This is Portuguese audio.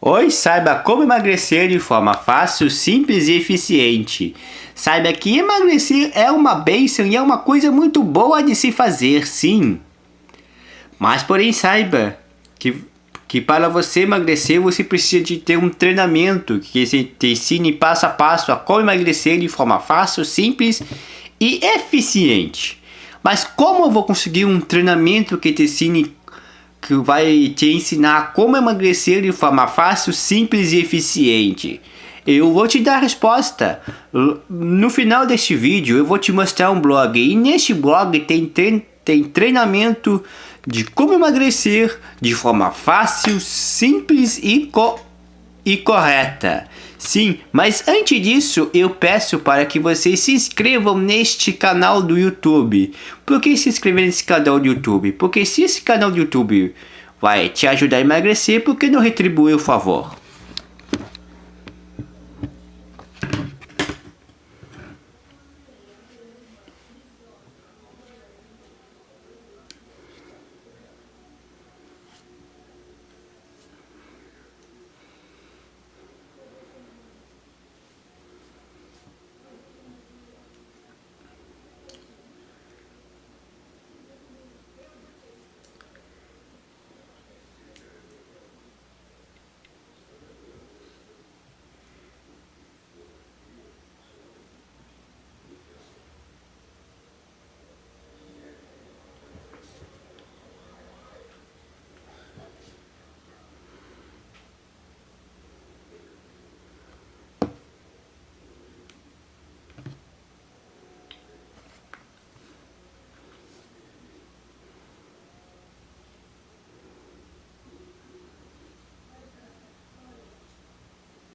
Hoje saiba como emagrecer de forma fácil, simples e eficiente. Saiba que emagrecer é uma bênção e é uma coisa muito boa de se fazer, sim. Mas porém saiba que, que para você emagrecer você precisa de ter um treinamento que te ensine passo a passo a como emagrecer de forma fácil, simples e eficiente. Mas como eu vou conseguir um treinamento que te ensine que vai te ensinar como emagrecer de forma fácil, simples e eficiente. Eu vou te dar a resposta. No final deste vídeo eu vou te mostrar um blog e neste blog tem, tem treinamento de como emagrecer de forma fácil, simples e, co e correta. Sim, mas antes disso eu peço para que vocês se inscrevam neste canal do YouTube. Por que se inscrever nesse canal do YouTube? Porque se esse canal do YouTube vai te ajudar a emagrecer, por que não retribuir o favor?